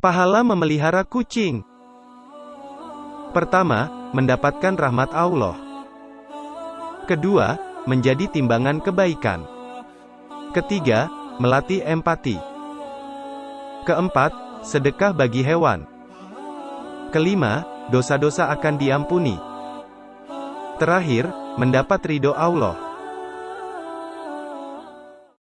Pahala memelihara kucing. Pertama, mendapatkan rahmat Allah. Kedua, menjadi timbangan kebaikan. Ketiga, melatih empati. Keempat, sedekah bagi hewan. Kelima, dosa-dosa akan diampuni. Terakhir, mendapat ridho Allah.